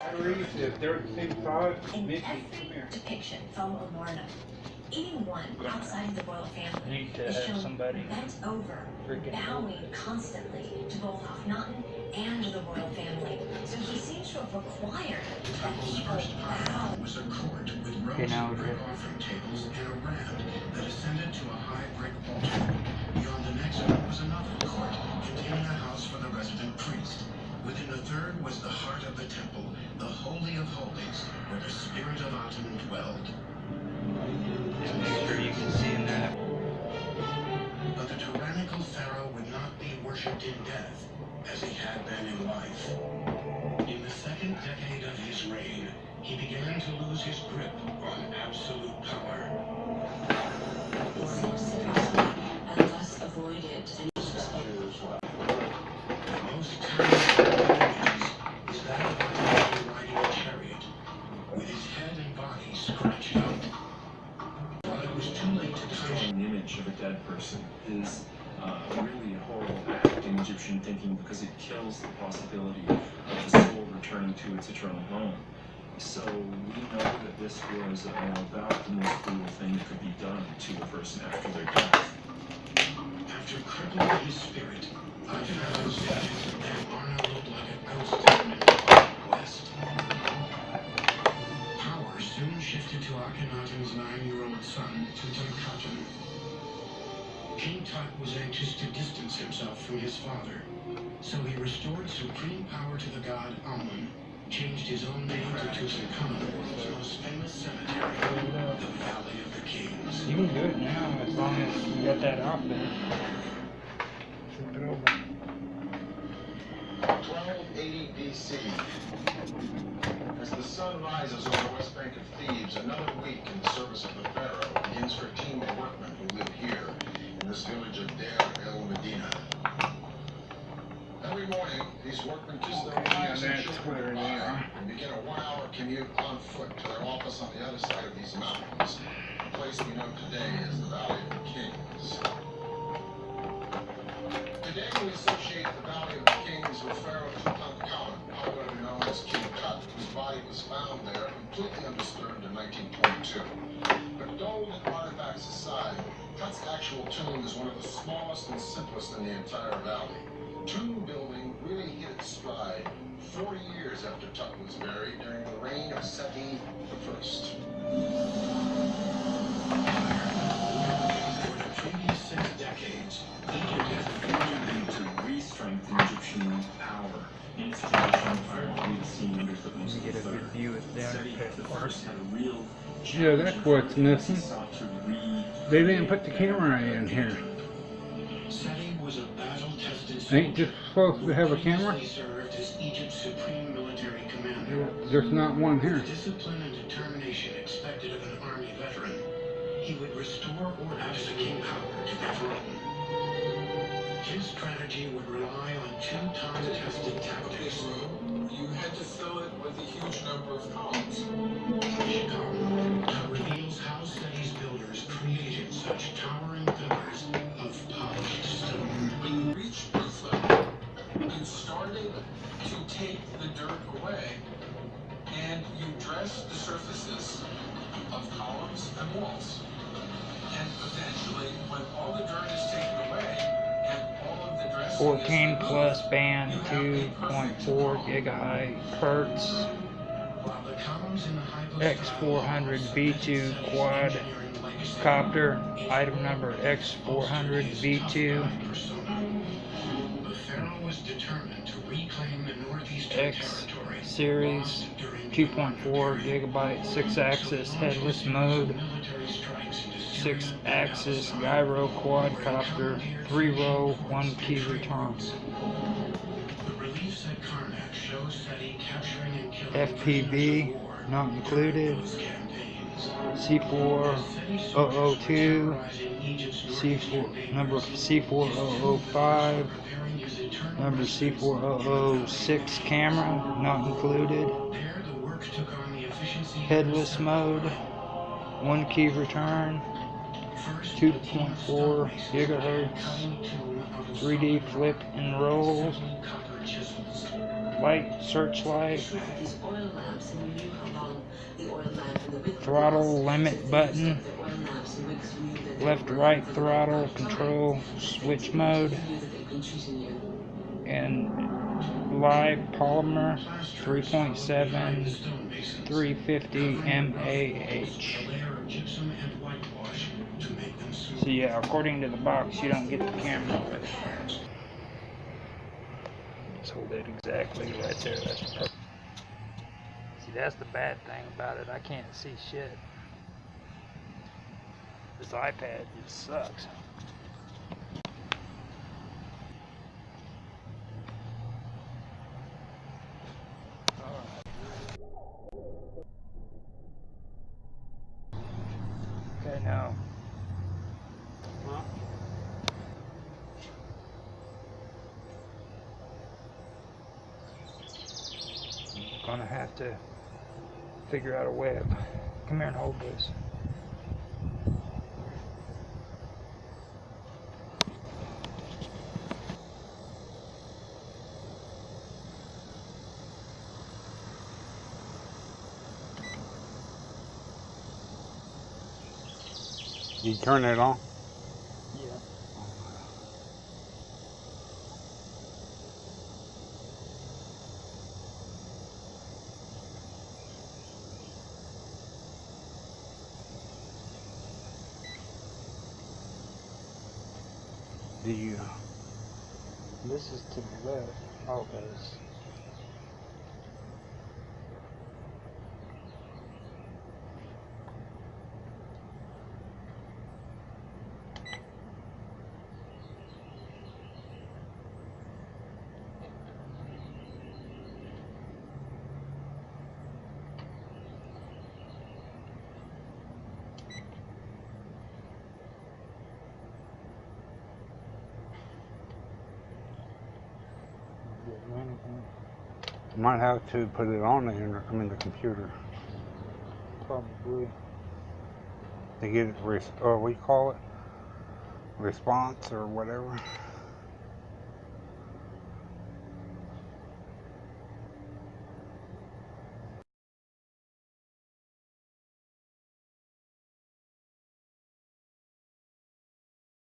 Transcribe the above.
batteries, if they're the same size, In every depiction from Amarna, anyone outside of the royal family Need to is shown somebody bent over, freaking bowing constantly to both Akhenaten and the royal family. So he seems to have required that Temple's people first bow. pile was a court with rows Okay, now of brick offering tables and a ramp that ascended to a high brick altar. Beyond the next one was another court containing a house for the resident priest. Within the third was the heart of the temple, the Holy of Holies, where the spirit of Aten dwelled. Sure you can see in that. But the tyrannical pharaoh would not be worshipped in death as he had been in life. Because it kills the possibility of the soul returning to its eternal home. So we know that this was uh, about the most cruel thing that could be done to a person after their death. After crippling his spirit, dead, Amarna looked like a ghost in the west. Power soon shifted to Akhenaten's nine-year-old son, Tutankhaten. King Tut was anxious to distance himself from his father, so he restored supreme power to the god Amun, changed his own name to Tutankhamun, the most famous cemetery, the Valley of the Kings. You can do it now as long as you got that off there. Flip it over. 1280 BC. As the sun rises over the west bank of Thebes, another week in the service of the pharaoh begins for a team of workmen who live here in this village of Deir el Medina. Every morning, these workmen kiss their wives and children where they goodbye and begin a one-hour commute on foot to their office on the other side of these mountains, a place we know today as the Valley of the Kings. Today we associate the Valley of the Kings with Pharaoh Tutankhamun, popularly known as King Tut, whose body was found there completely undisturbed in 1922. But gold and artifacts aside, Tut's actual tomb is one of the smallest and simplest in the entire valley. Tomb building really hit its stride 40 years after Tut was buried during the reign of Seti I. For the decades, Egypt has been To re-strengthen Egyptian power in its tradition prior to the scene under the most get a good view of down Seti at the the first had a real Yeah, that's what's missing. Sought to re- They didn't put the camera in here. Seti was a battle-tested Ain't this supposed to have a camera? Previously served as Egypt's supreme military commander. There's not one here. discipline and determination expected of an army veteran, he would restore order to the king power to the throne. His strategy would rely on two time-tested tactics. You had to fill it with a huge number of columns. Chicago reveals how Seti's and walls. And eventually, when all the dirt is taken away and all of the dressing is 14 removed, plus band you have a perfect 2.4 gigahertz hertz. While the columns in the hypostyle X400 halls B2 of quad copter item number X400 V2 The pharaoh was determined to reclaim the northeastern X territory series 2.4 gigabyte 6 axis headless mode military strikes into 6 Syria, axis gyro where the quadcopter 3 row fleet 1 was key entry return FPV, not included. Those campaigns. C4002 C4 number C4005 number C4006 camera not included headless mode one key return 2.4 gigahertz 3D flip and roll, light searchlight, throttle limit button, left right throttle control switch mode, and live polymer Plaster is followed behind the 3.7 350 mAh. So yeah, according to the box, you don't get the camera with it. It exactly right there. That's perfect. See, that's the bad thing about it. I can't see shit. This iPad just sucks. Okay, now. I'm Gonna have to figure out a web. Come here and hold this. You turn it on? You? This is to the left. Oh, this. Might have to put it on the inter- I mean the computer Probably. to get it. Res- uh, or we call it response or whatever.